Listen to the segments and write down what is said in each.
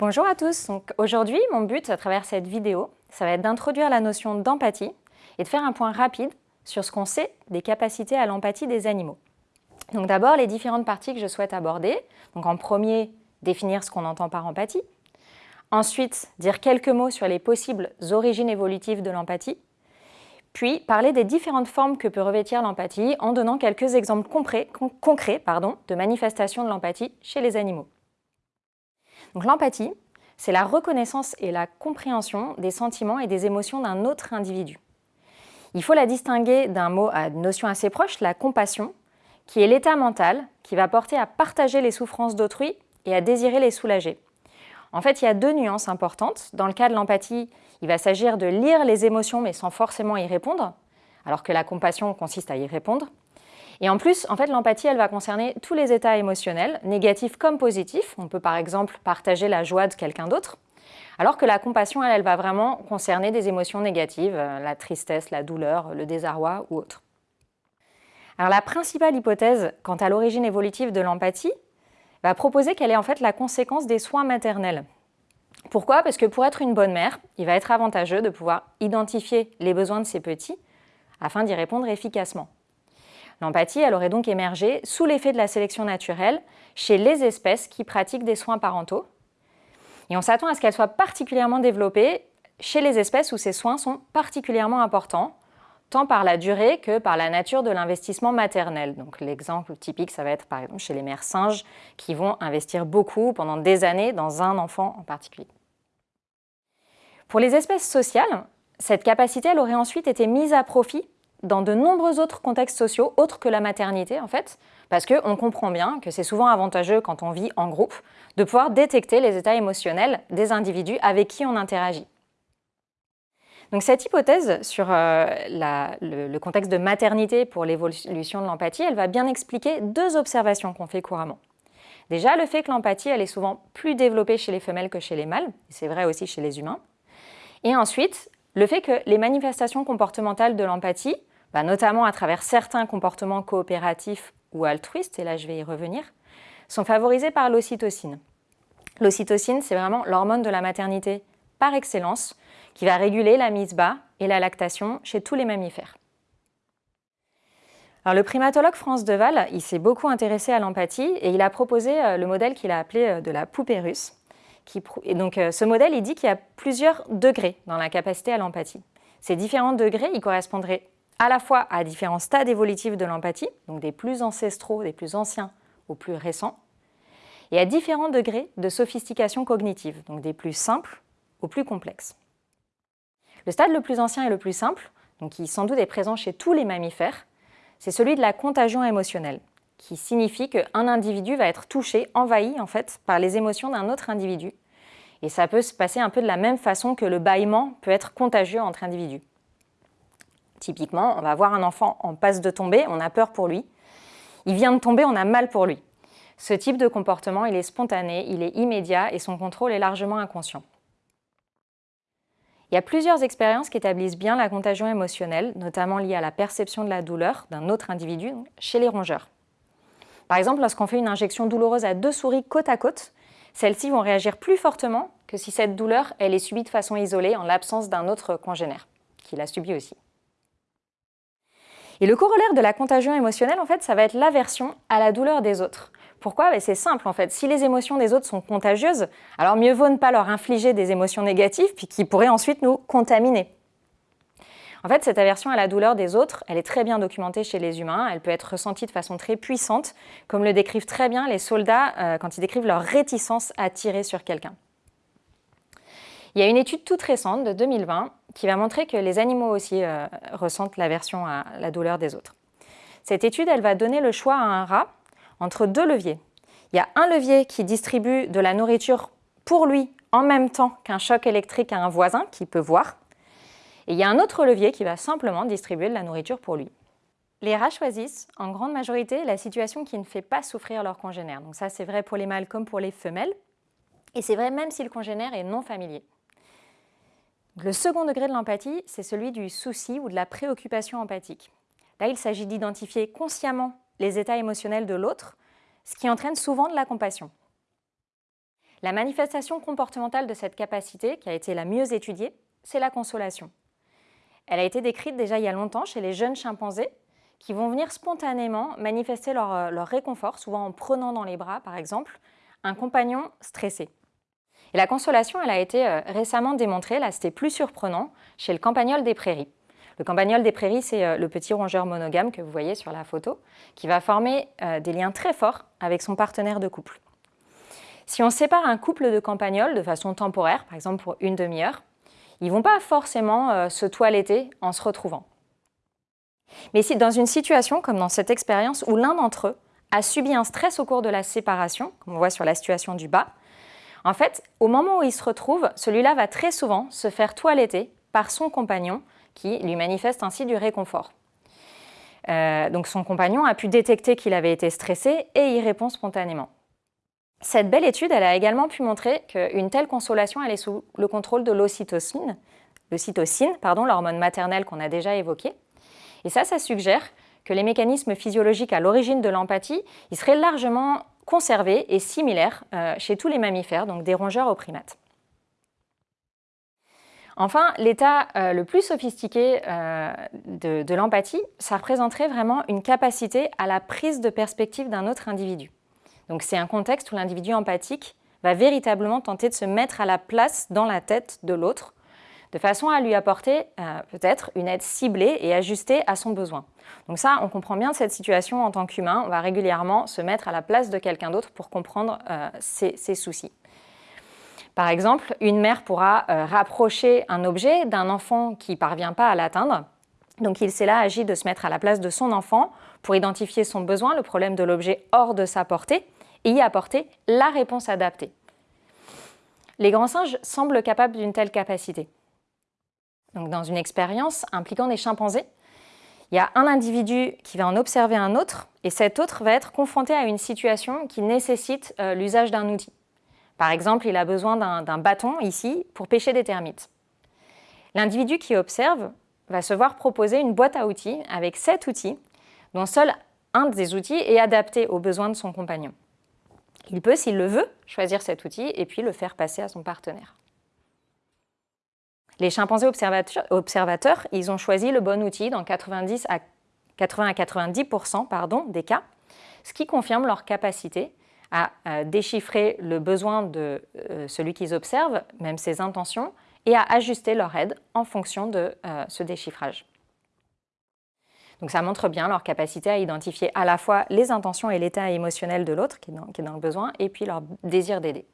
Bonjour à tous, aujourd'hui mon but à travers cette vidéo, ça va être d'introduire la notion d'empathie et de faire un point rapide sur ce qu'on sait des capacités à l'empathie des animaux. Donc d'abord les différentes parties que je souhaite aborder. Donc en premier, définir ce qu'on entend par empathie. Ensuite, dire quelques mots sur les possibles origines évolutives de l'empathie. Puis parler des différentes formes que peut revêtir l'empathie en donnant quelques exemples concrets, de manifestations de l'empathie chez les animaux. L'empathie, c'est la reconnaissance et la compréhension des sentiments et des émotions d'un autre individu. Il faut la distinguer d'un mot à notion assez proche, la compassion, qui est l'état mental qui va porter à partager les souffrances d'autrui et à désirer les soulager. En fait, il y a deux nuances importantes. Dans le cas de l'empathie, il va s'agir de lire les émotions mais sans forcément y répondre, alors que la compassion consiste à y répondre. Et en plus, en fait, l'empathie, elle va concerner tous les états émotionnels, négatifs comme positifs. On peut par exemple partager la joie de quelqu'un d'autre. Alors que la compassion, elle, va vraiment concerner des émotions négatives, euh, la tristesse, la douleur, le désarroi ou autre. Alors la principale hypothèse quant à l'origine évolutive de l'empathie va proposer qu'elle est en fait la conséquence des soins maternels. Pourquoi? Parce que pour être une bonne mère, il va être avantageux de pouvoir identifier les besoins de ses petits afin d'y répondre efficacement. L'empathie, elle aurait donc émergé sous l'effet de la sélection naturelle chez les espèces qui pratiquent des soins parentaux. Et on s'attend à ce qu'elle soit particulièrement développée chez les espèces où ces soins sont particulièrement importants, tant par la durée que par la nature de l'investissement maternel. Donc l'exemple typique, ça va être par exemple chez les mères singes qui vont investir beaucoup pendant des années dans un enfant en particulier. Pour les espèces sociales, cette capacité aurait ensuite été mise à profit dans de nombreux autres contextes sociaux, autres que la maternité en fait, parce qu'on comprend bien que c'est souvent avantageux quand on vit en groupe de pouvoir détecter les états émotionnels des individus avec qui on interagit. Cette hypothèse sur euh, le, contexte de maternité pour l'évolution de l'empathie, va bien expliquer deux observations qu'on fait couramment. Déjà, le fait que l'empathie, est souvent plus développée chez les femelles que chez les mâles, c'est vrai aussi chez les humains. Et ensuite, le fait que les manifestations comportementales de l'empathie, bah, notamment à travers certains comportements coopératifs ou altruistes, et là je vais y revenir, sont favorisées par l'ocytocine. L'ocytocine, c'est vraiment l'hormone de la maternité par excellence, qui va réguler la mise bas et la lactation chez tous les mammifères. Le primatologue France Deval s'est beaucoup intéressé à l'empathie et il a proposé euh, le modèle qu'il a appelé euh, de la poupée russe. et donc, euh, ce modèle, il dit qu'il y a plusieurs degrés dans la capacité à l'empathie. Ces différents degrés, ils correspondraient à la fois à différents stades évolutifs de l'empathie, donc des plus ancestraux, des plus anciens aux plus récents, et à différents degrés de sophistication cognitive, donc des plus simples aux plus complexes. Le stade le plus ancien et le plus simple, qui sans doute est présent chez tous les mammifères, c'est celui de la contagion émotionnelle, qui signifie qu'un individu va être touché, envahi en fait, par les émotions d'un autre individu. Et ça peut se passer un peu de la même façon que le bâillement peut être contagieux entre individus. Typiquement, on va voir un enfant en passe de tomber, on a peur pour lui. Il vient de tomber, on a mal pour lui. Ce type de comportement, il est spontané, il est immédiat et son contrôle est largement inconscient. Il y a plusieurs expériences qui établissent bien la contagion émotionnelle, notamment liée à la perception de la douleur d'un autre individu chez les rongeurs. Par exemple, lorsqu'on fait une injection douloureuse à deux souris côte à côte, celles-ci vont réagir plus fortement que si cette douleur elle est subie de façon isolée en l'absence d'un autre congénère, qui l'a subie aussi. Et le corollaire de la contagion émotionnelle, en fait, ça va être l'aversion à la douleur des autres. Pourquoi? Ben, C'est simple en fait, si les émotions des autres sont contagieuses, alors mieux vaut ne pas leur infliger des émotions négatives puis qui pourraient ensuite nous contaminer. En fait, cette aversion à la douleur des autres, elle est très bien documentée chez les humains, elle peut être ressentie de façon très puissante, comme le décrivent très bien les soldats euh, quand ils décrivent leur réticence à tirer sur quelqu'un. Il y a une étude toute récente de 2020 qui va montrer que les animaux aussi euh, ressentent l'aversion à la douleur des autres. Cette étude, elle va donner le choix à un rat entre deux leviers. Il y a un levier qui distribue de la nourriture pour lui en même temps qu'un choc électrique à un voisin qui peut voir. Et il y a un autre levier qui va simplement distribuer de la nourriture pour lui. Les rats choisissent en grande majorité la situation qui ne fait pas souffrir leur congénère. Donc ça, c'est vrai pour les mâles comme pour les femelles. Et c'est vrai même si le congénère est non familier. Le second degré de l'empathie, c'est celui du souci ou de la préoccupation empathique. Là, il s'agit d'identifier consciemment les états émotionnels de l'autre, ce qui entraîne souvent de la compassion. La manifestation comportementale de cette capacité, qui a été la mieux étudiée, c'est la consolation. Elle a été décrite déjà il y a longtemps chez les jeunes chimpanzés qui vont venir spontanément manifester leur, euh, réconfort, souvent en prenant dans les bras, par exemple, un compagnon stressé. Et la consolation, elle a été euh, récemment démontrée, là c'était plus surprenant, chez le campagnol des prairies. Le campagnol des prairies, c'est euh, le petit rongeur monogame que vous voyez sur la photo, qui va former des liens très forts avec son partenaire de couple. Si on sépare un couple de campagnols de façon temporaire, par exemple pour une demi-heure, ils ne vont pas forcément se toiletter en se retrouvant. Mais si dans une situation comme dans cette expérience où l'un d'entre eux a subi un stress au cours de la séparation, comme on voit sur la situation du bas, en fait, au moment où il se retrouve, celui-là va très souvent se faire toiletter par son compagnon qui lui manifeste ainsi du réconfort. Euh, donc son compagnon a pu détecter qu'il avait été stressé et y répond spontanément. Cette belle étude a également pu montrer qu'une telle consolation est sous le contrôle de l'ocytocine, l'hormone maternelle qu'on a déjà évoquée. Et ça, ça suggère que les mécanismes physiologiques à l'origine de l'empathie, seraient largement conservés et similaires euh, chez tous les mammifères, donc des rongeurs aux primates. Enfin, l'état euh, le plus sophistiqué euh, de, l'empathie, ça représenterait vraiment une capacité à la prise de perspective d'un autre individu. Donc c'est un contexte où l'individu empathique va véritablement tenter de se mettre à la place dans la tête de l'autre de façon à lui apporter euh, peut-être une aide ciblée et ajustée à son besoin. Donc ça, on comprend bien cette situation en tant qu'humain, on va régulièrement se mettre à la place de quelqu'un d'autre pour comprendre ses, soucis. Par exemple, une mère pourra euh, rapprocher un objet d'un enfant qui ne parvient pas à l'atteindre. Donc il s'est là agi de se mettre à la place de son enfant pour identifier son besoin, le problème de l'objet hors de sa portée, et y apporter la réponse adaptée. Les grands singes semblent capables d'une telle capacité dans une expérience impliquant des chimpanzés. Il y a un individu qui va en observer un autre, et cet autre va être confronté à une situation qui nécessite euh, l'usage d'un outil. Par exemple, il a besoin d'un bâton ici pour pêcher des termites. L'individu qui observe va se voir proposer une boîte à outils avec sept outils, dont seul un des outils est adapté aux besoins de son compagnon. Il peut, s'il le veut, choisir cet outil et puis le faire passer à son partenaire. Les chimpanzés observateurs, ils ont choisi le bon outil dans 90 à 80 à 90 pardon, des cas, ce qui confirme leur capacité à, déchiffrer le besoin de euh, celui qu'ils observent, même ses intentions, et à ajuster leur aide en fonction de euh, ce déchiffrage. Donc ça montre bien leur capacité à identifier à la fois les intentions et l'état émotionnel de l'autre qui, est dans le besoin, et puis leur désir d'aider.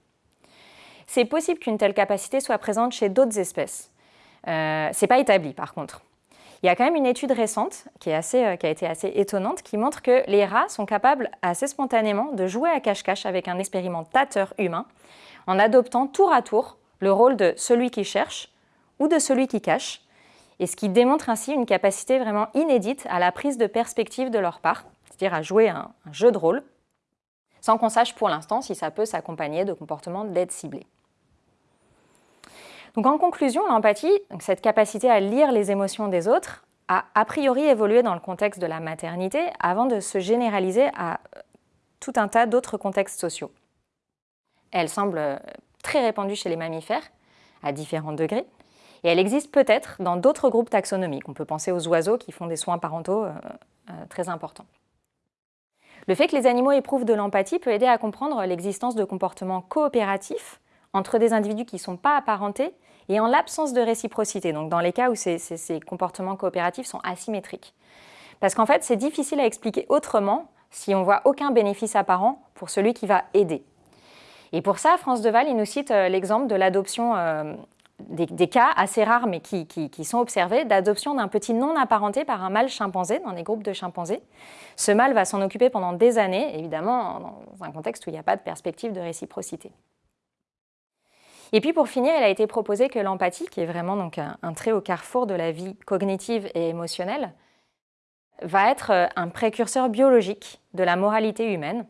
C'est possible qu'une telle capacité soit présente chez d'autres espèces. Euh, Ce n'est pas établi par contre. Il y a quand même une étude récente euh, qui, a été assez étonnante qui montre que les rats sont capables assez spontanément de jouer à cache-cache avec un expérimentateur humain en adoptant tour à tour le rôle de celui qui cherche ou de celui qui cache, et ce qui démontre ainsi une capacité vraiment inédite à la prise de perspective de leur part, c'est-à-dire à jouer un, un jeu de rôle, sans qu'on sache pour l'instant si ça peut s'accompagner de comportements d'aide ciblée. Donc en conclusion, l'empathie, cette capacité à lire les émotions des autres, a a priori évolué dans le contexte de la maternité avant de se généraliser à euh, tout un tas d'autres contextes sociaux. Elle semble euh, très répandue chez les mammifères, à différents degrés, et elle existe peut-être dans d'autres groupes taxonomiques. On peut penser aux oiseaux qui font des soins parentaux euh, très importants. Le fait que les animaux éprouvent de l'empathie peut aider à comprendre l'existence de comportements coopératifs entre des individus qui ne sont pas apparentés et en l'absence de réciprocité, donc dans les cas où ces, comportements coopératifs sont asymétriques. Parce qu'en fait, c'est difficile à expliquer autrement si on voit aucun bénéfice apparent pour celui qui va aider. Et pour ça, France Deval, il nous cite euh, l'exemple de l'adoption, euh, des, cas assez rares mais qui, qui sont observés, d'adoption d'un petit non apparenté par un mâle chimpanzé dans des groupes de chimpanzés. Ce mâle va s'en occuper pendant des années, évidemment dans un contexte où il n'y a pas de perspective de réciprocité. Et puis pour finir, il a été proposé que l'empathie, qui est vraiment donc un, trait au carrefour de la vie cognitive et émotionnelle, va être euh, un précurseur biologique de la moralité humaine.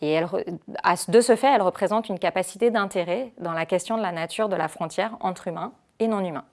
Et de ce fait, elle représente une capacité d'intérêt dans la question de la nature de la frontière entre humains et non humains.